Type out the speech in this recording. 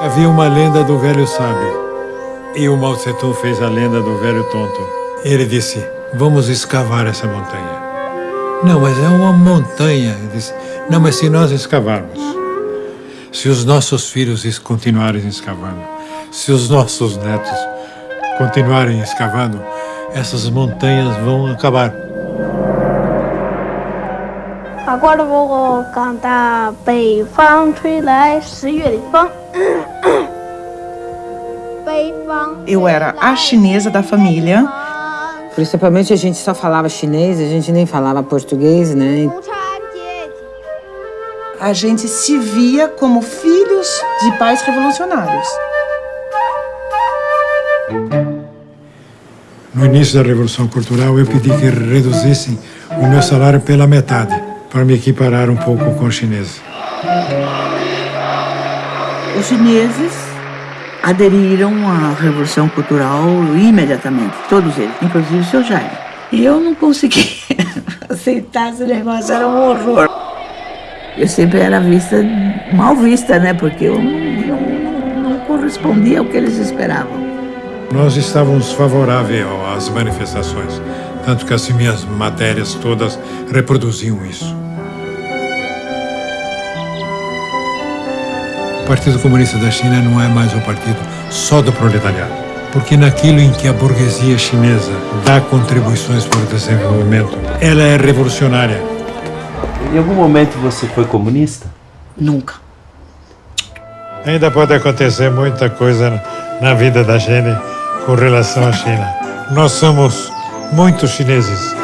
Havia uma lenda do velho sábio. E o Mao Tse fez a lenda do velho tonto. Ele disse, vamos escavar essa montanha. Não, mas é uma montanha. Ele disse, não, mas se nós escavarmos, se os nossos filhos continuarem escavando, se os nossos netos continuarem escavando, essas montanhas vão acabar. Agora vou cantar 北方吹来十月的风。 Eu era a chinesa da família. Principalmente a gente só falava chinês, a gente nem falava português, né? A gente se via como filhos de pais revolucionários. No início da Revolução Cultural, eu pedi que reduzissem o meu salário pela metade, para me equiparar um pouco com os chineses. Os chineses aderiram à Revolução Cultural imediatamente, todos eles, inclusive o seu Jaime. E eu não consegui aceitar esse negócio, era um horror. Eu sempre era vista, mal vista, né? Porque eu não, não, não correspondia ao que eles esperavam. Nós estávamos favoráveis às manifestações, tanto que as minhas matérias todas reproduziam isso. Partido Comunista da China não é mais um partido só do proletariado, porque naquilo em que a burguesia chinesa dá contribuições para o desenvolvimento, ela é revolucionária. Em algum momento você foi comunista? Nunca. Ainda pode acontecer muita coisa na vida da gente com relação à China. Nós somos muito chineses.